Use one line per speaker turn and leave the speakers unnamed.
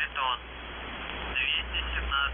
Витон 217